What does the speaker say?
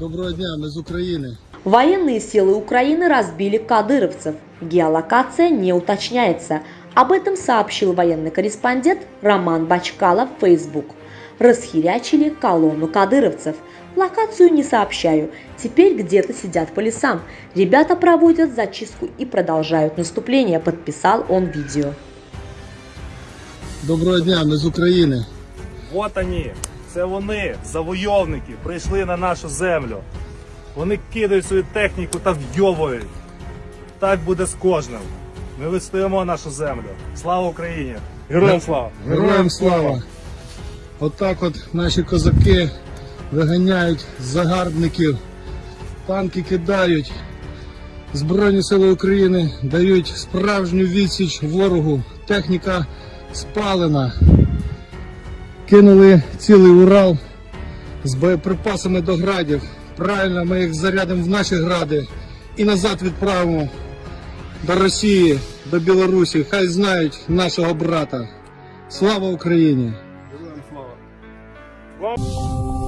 Доброго дня, мы из Украины. Военные силы Украины разбили кадыровцев. Геолокация не уточняется. Об этом сообщил военный корреспондент Роман Бачкалов в Facebook. Расхерячили колонну кадыровцев. Локацию не сообщаю. Теперь где-то сидят по лесам. Ребята проводят зачистку и продолжают наступление, подписал он видео. Доброго дня, ми з України. От вони, це вони, завойовники, прийшли на нашу землю. Вони кидають свою техніку та вйовують. Так буде з кожним. Ми відстоїмо нашу землю. Слава Україні! Героям слава! Героям слава! Отак от наші козаки виганяють загарбників, танки кидають. Збройні сили України дають справжню відсіч ворогу. Техніка спалена. Кинули цілий Урал з боєприпасами до градів. Правильно, ми їх зарядимо в наші гради і назад відправимо до Росії, до Білорусі. Хай знають нашого брата. Слава Україні! Слава!